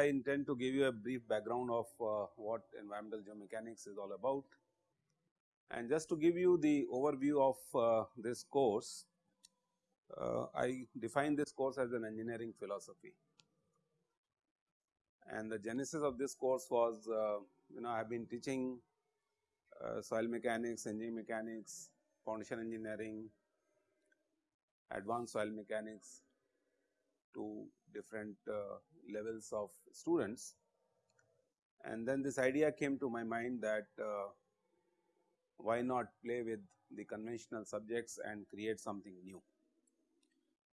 I intend to give you a brief background of uh, what environmental geomechanics is all about. And just to give you the overview of uh, this course, uh, I define this course as an engineering philosophy. And the genesis of this course was, uh, you know, I have been teaching uh, soil mechanics, engine mechanics, foundation engineering, advanced soil mechanics to different uh, levels of students. And then this idea came to my mind that uh, why not play with the conventional subjects and create something new.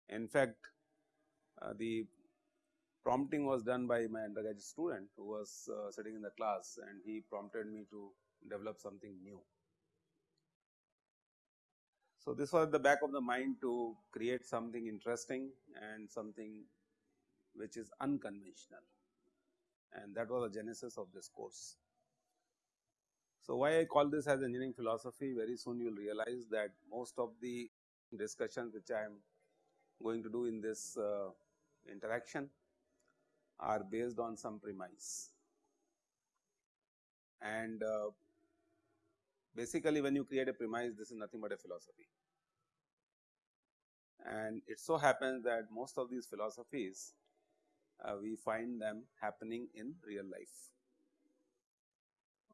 In fact, uh, the prompting was done by my undergraduate student who was uh, sitting in the class and he prompted me to develop something new. So, this was the back of the mind to create something interesting and something which is unconventional and that was the genesis of this course. So, why I call this as engineering philosophy very soon you will realize that most of the discussions which I am going to do in this uh, interaction are based on some premise and uh, basically when you create a premise this is nothing but a philosophy and it so happens that most of these philosophies uh, we find them happening in real life.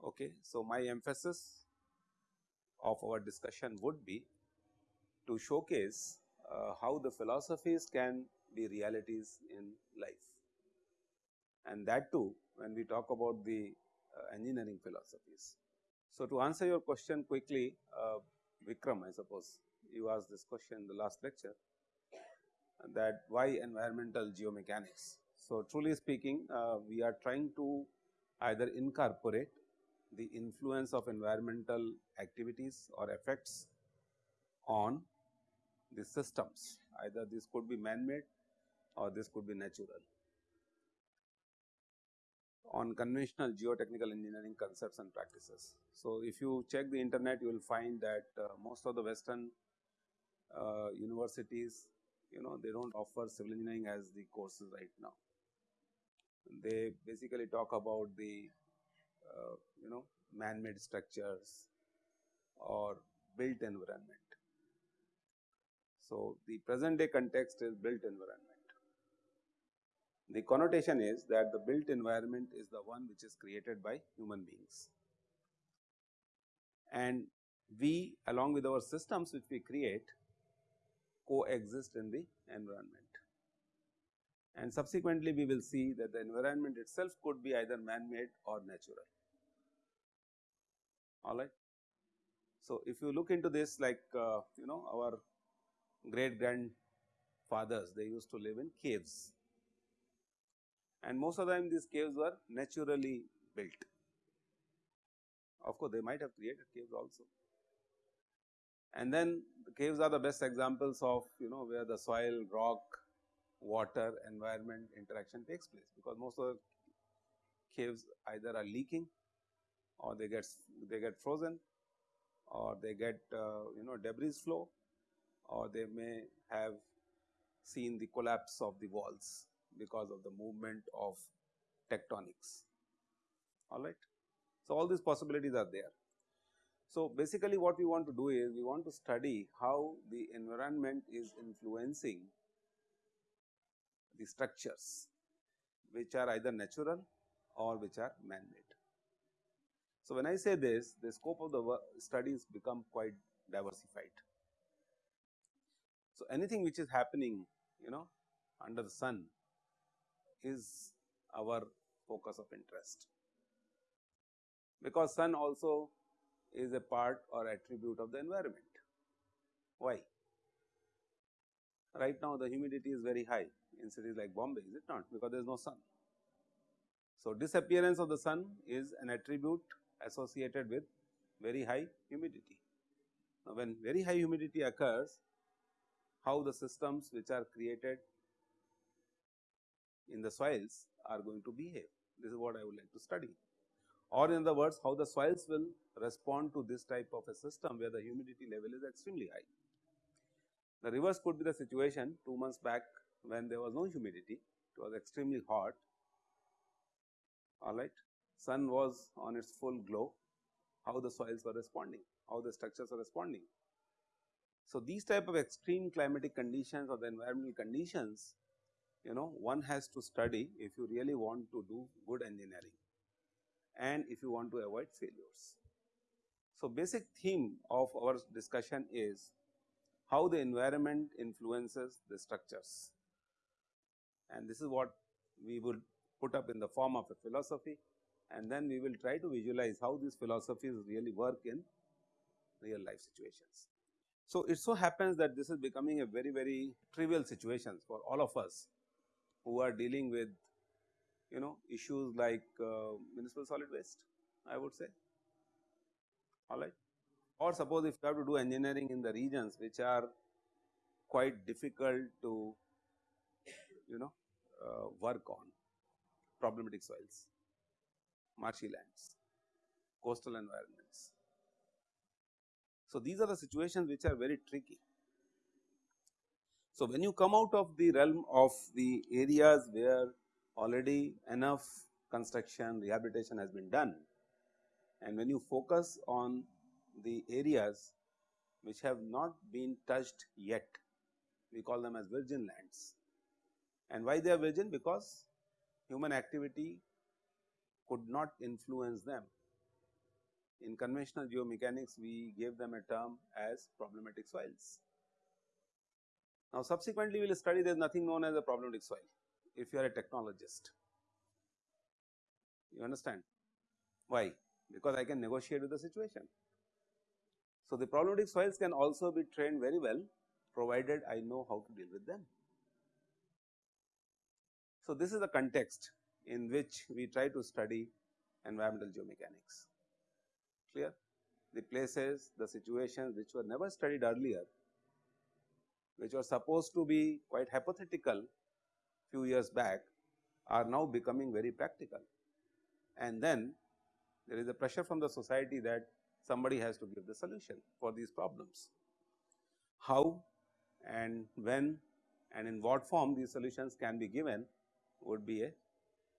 Okay. So, my emphasis of our discussion would be to showcase uh, how the philosophies can be realities in life and that too when we talk about the uh, engineering philosophies. So, to answer your question quickly uh, Vikram I suppose you asked this question in the last lecture that why environmental geomechanics. So, truly speaking uh, we are trying to either incorporate the influence of environmental activities or effects on the systems either this could be man made or this could be natural on conventional geotechnical engineering concepts and practices. So, if you check the internet you will find that uh, most of the western uh, universities you know they do not offer civil engineering as the courses right now. They basically talk about the uh, you know man made structures or built environment. So, the present day context is built environment. The connotation is that the built environment is the one which is created by human beings and we along with our systems which we create coexist in the environment. And subsequently, we will see that the environment itself could be either man-made or natural. All right. So, if you look into this like uh, you know our great grandfathers they used to live in caves and most of the time these caves were naturally built. Of course, they might have created caves also. And then the caves are the best examples of you know where the soil, rock, water, environment interaction takes place because most of the caves either are leaking or they get they get frozen or they get uh, you know debris flow or they may have seen the collapse of the walls because of the movement of tectonics all right. So, all these possibilities are there. So, basically what we want to do is we want to study how the environment is influencing the structures which are either natural or which are man made. So, when I say this the scope of the studies become quite diversified. So, anything which is happening you know under the sun is our focus of interest because sun also is a part or attribute of the environment. Why? Right now the humidity is very high in cities like Bombay, is it not? Because there is no sun. So, disappearance of the sun is an attribute associated with very high humidity. Now, when very high humidity occurs, how the systems which are created in the soils are going to behave. This is what I would like to study or in other words how the soils will respond to this type of a system where the humidity level is extremely high. The reverse could be the situation 2 months back when there was no humidity, it was extremely hot all right. Sun was on its full glow, how the soils were responding, how the structures are responding. So, these type of extreme climatic conditions or the environmental conditions you know one has to study if you really want to do good engineering and if you want to avoid failures. So, basic theme of our discussion is how the environment influences the structures and this is what we will put up in the form of a philosophy and then we will try to visualize how these philosophies really work in real life situations. So, it so happens that this is becoming a very very trivial situation for all of us who are dealing with you know issues like uh, municipal solid waste I would say alright. Or suppose if you have to do engineering in the regions which are quite difficult to you know uh, work on problematic soils, marshy lands, coastal environments. So, these are the situations which are very tricky. So, when you come out of the realm of the areas where already enough construction rehabilitation has been done and when you focus on the areas which have not been touched yet, we call them as virgin lands. And why they are virgin? Because human activity could not influence them. In conventional geomechanics, we gave them a term as problematic soils. Now, subsequently we will study there is nothing known as a problematic soil if you are a technologist. You understand why? Because I can negotiate with the situation. So, the problematic soils can also be trained very well provided I know how to deal with them. So, this is the context in which we try to study environmental geomechanics clear the places the situations which were never studied earlier which were supposed to be quite hypothetical few years back are now becoming very practical. And then there is a pressure from the society that somebody has to give the solution for these problems. How and when and in what form these solutions can be given would be a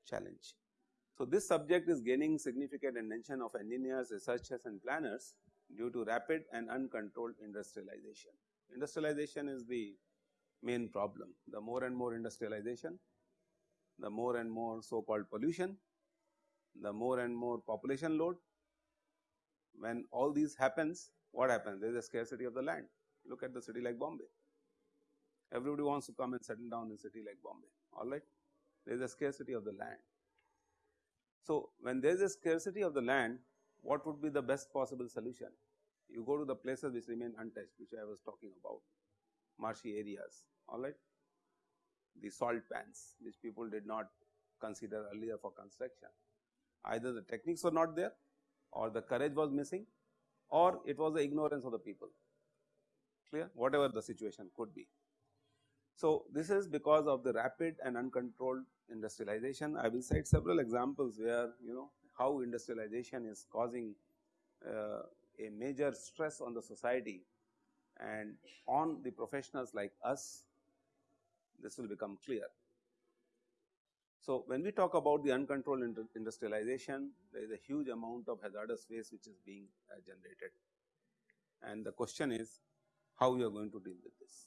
challenge. So, this subject is gaining significant attention of engineers, researchers and planners due to rapid and uncontrolled industrialization. Industrialization is the main problem. The more and more industrialization, the more and more so called pollution, the more and more population load. When all these happens, what happens? There is a scarcity of the land. Look at the city like Bombay. Everybody wants to come and settle down in a city like Bombay, all right. There is a scarcity of the land. So, when there is a scarcity of the land, what would be the best possible solution? You go to the places which remain untouched, which I was talking about, marshy areas, all right. The salt pans, which people did not consider earlier for construction. Either the techniques were not there or the courage was missing or it was the ignorance of the people, clear, whatever the situation could be. So, this is because of the rapid and uncontrolled industrialization. I will cite several examples where you know how industrialization is causing uh, a major stress on the society and on the professionals like us this will become clear. So, when we talk about the uncontrolled industrialization there is a huge amount of hazardous waste which is being uh, generated and the question is how we are going to deal with this.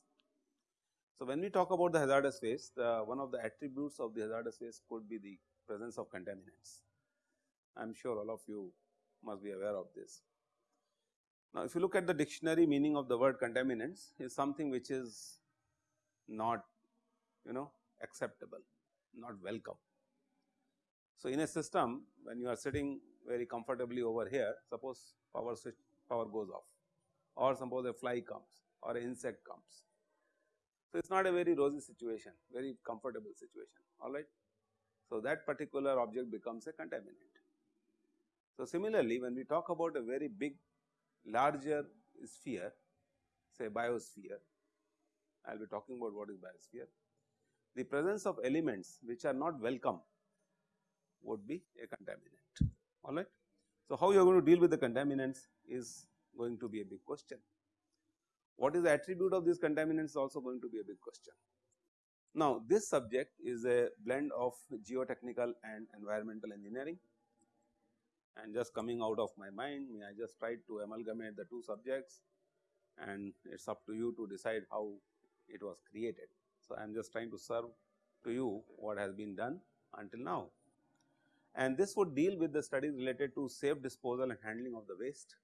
So, when we talk about the hazardous waste, uh, one of the attributes of the hazardous waste could be the presence of contaminants. I am sure all of you must be aware of this. Now, if you look at the dictionary meaning of the word contaminants is something which is not you know acceptable, not welcome. So, in a system when you are sitting very comfortably over here, suppose power switch power goes off or suppose a fly comes or an insect comes so, it is not a very rosy situation, very comfortable situation, alright. So, that particular object becomes a contaminant. So, similarly, when we talk about a very big larger sphere, say biosphere, I will be talking about what is biosphere. The presence of elements which are not welcome would be a contaminant, alright. So, how you are going to deal with the contaminants is going to be a big question. What is the attribute of these contaminants is also going to be a big question. Now, this subject is a blend of geotechnical and environmental engineering and just coming out of my mind I just tried to amalgamate the two subjects and it is up to you to decide how it was created. So, I am just trying to serve to you what has been done until now and this would deal with the studies related to safe disposal and handling of the waste.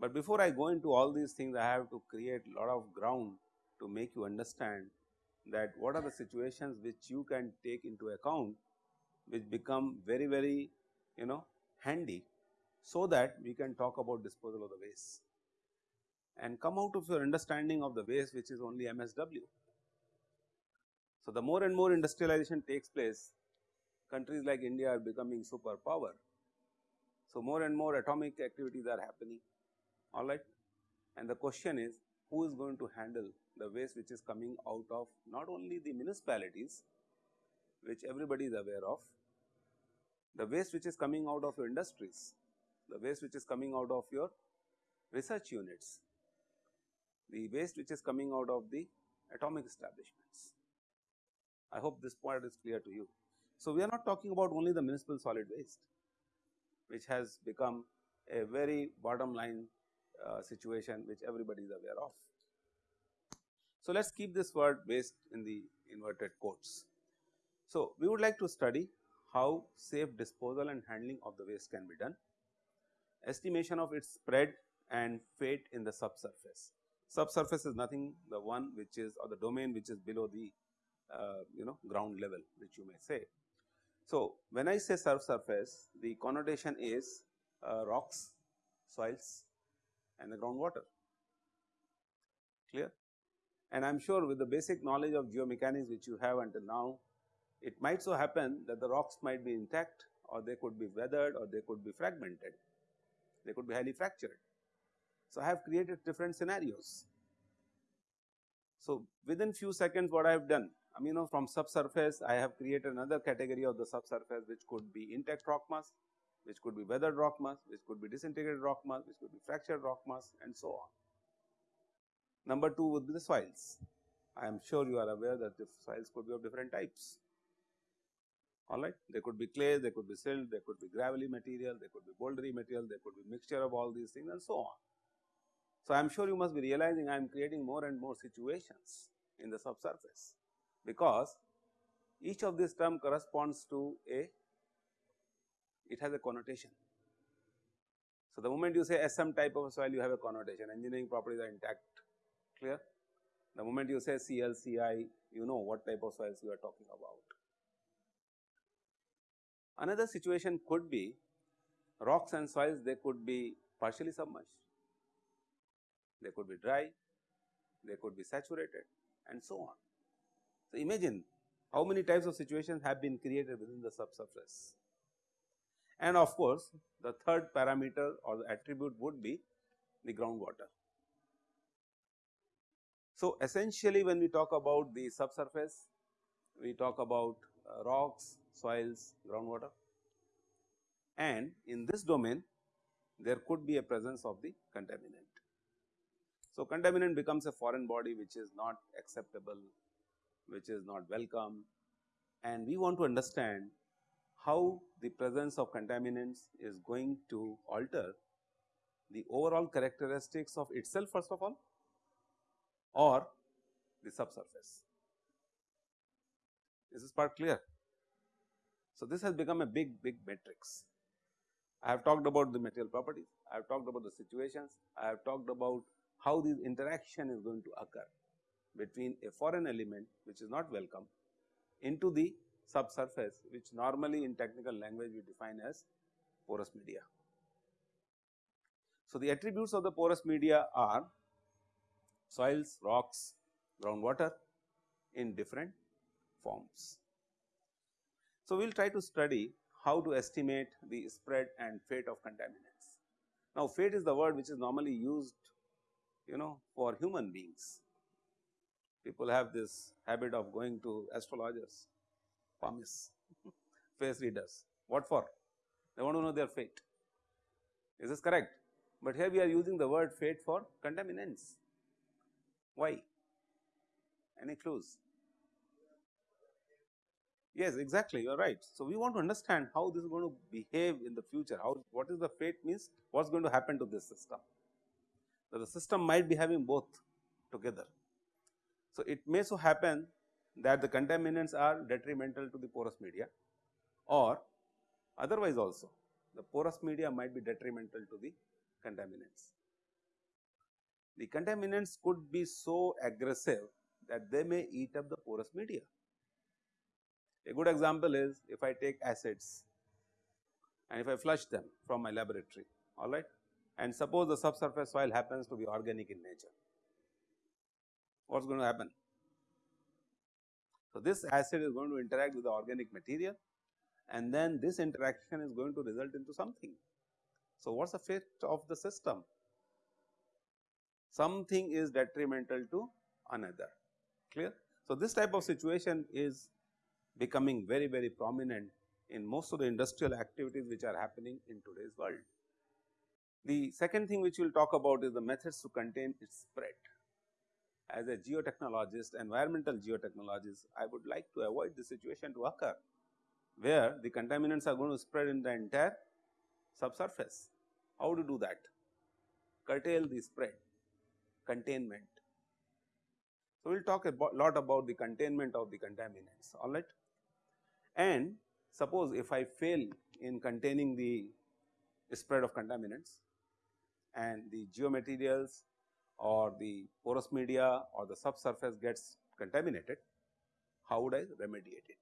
But before I go into all these things I have to create a lot of ground to make you understand that what are the situations which you can take into account which become very very you know handy so that we can talk about disposal of the waste and come out of your understanding of the waste which is only MSW. So, the more and more industrialization takes place countries like India are becoming superpower. So, more and more atomic activities are happening alright and the question is who is going to handle the waste which is coming out of not only the municipalities which everybody is aware of, the waste which is coming out of your industries, the waste which is coming out of your research units, the waste which is coming out of the atomic establishments. I hope this point is clear to you. So, we are not talking about only the municipal solid waste which has become a very bottom line uh, situation which everybody is aware of. So, let us keep this word waste in the inverted quotes. So, we would like to study how safe disposal and handling of the waste can be done, estimation of its spread and fate in the subsurface. Subsurface is nothing the one which is or the domain which is below the uh, you know ground level which you may say. So, when I say subsurface the connotation is uh, rocks, soils and the groundwater clear and I am sure with the basic knowledge of geomechanics which you have until now, it might so happen that the rocks might be intact or they could be weathered or they could be fragmented, they could be highly fractured. So, I have created different scenarios. So, within few seconds what I have done, I mean you know from subsurface I have created another category of the subsurface which could be intact rock mass, which could be weathered rock mass, which could be disintegrated rock mass, which could be fractured rock mass and so on. Number 2 would be the soils. I am sure you are aware that the soils could be of different types. Alright, they could be clay, they could be silt, they could be gravelly material, they could be bouldery material, they could be mixture of all these things and so on. So, I am sure you must be realizing I am creating more and more situations in the subsurface, because each of these term corresponds to a, it has a connotation. So, the moment you say SM type of soil you have a connotation, engineering properties are intact clear. The moment you say CLCI you know what type of soils you are talking about. Another situation could be rocks and soils they could be partially submerged, they could be dry, they could be saturated and so on. So, imagine how many types of situations have been created within the subsurface. And of course, the third parameter or the attribute would be the groundwater. So, essentially when we talk about the subsurface, we talk about uh, rocks, soils, groundwater and in this domain there could be a presence of the contaminant. So, contaminant becomes a foreign body which is not acceptable, which is not welcome and we want to understand how the presence of contaminants is going to alter the overall characteristics of itself first of all or the subsurface. Is this part clear? So, this has become a big big matrix. I have talked about the material properties, I have talked about the situations, I have talked about how this interaction is going to occur between a foreign element which is not welcome into the subsurface which normally in technical language we define as porous media. So, the attributes of the porous media are soils, rocks, groundwater in different forms. So, we will try to study how to estimate the spread and fate of contaminants. Now, fate is the word which is normally used you know for human beings. People have this habit of going to astrologers, palmists, face readers. What for? They want to know their fate. Is this correct? But here we are using the word fate for contaminants. Why? Any clues? Yes, exactly. You are right. So we want to understand how this is going to behave in the future. How what is the fate means? What's going to happen to this system? So the system might be having both together. So it may so happen that the contaminants are detrimental to the porous media, or otherwise also the porous media might be detrimental to the contaminants. The contaminants could be so aggressive that they may eat up the porous media. A good example is if I take acids and if I flush them from my laboratory, all right, and suppose the subsurface soil happens to be organic in nature, what is going to happen? So, this acid is going to interact with the organic material and then this interaction is going to result into something. So, what is the fate of the system? Something is detrimental to another, clear. So, this type of situation is becoming very very prominent in most of the industrial activities which are happening in today's world. The second thing which we will talk about is the methods to contain its spread. As a geotechnologist, environmental geotechnologist, I would like to avoid the situation to occur, where the contaminants are going to spread in the entire subsurface. How to do that? Curtail the spread, containment. So, we will talk a lot about the containment of the contaminants, alright. And suppose if I fail in containing the spread of contaminants and the geomaterials or the porous media or the subsurface gets contaminated, how would I remediate it?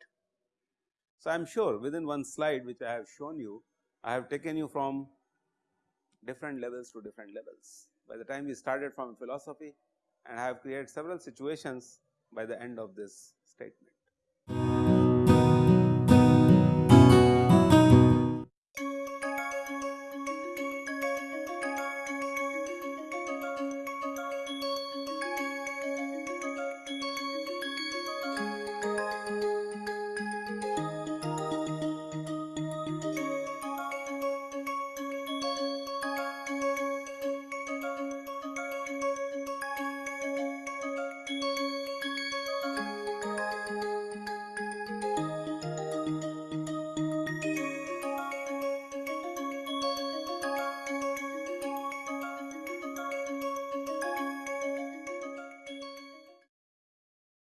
So, I am sure within one slide which I have shown you, I have taken you from different levels to different levels. By the time we started from philosophy and I have created several situations by the end of this statement.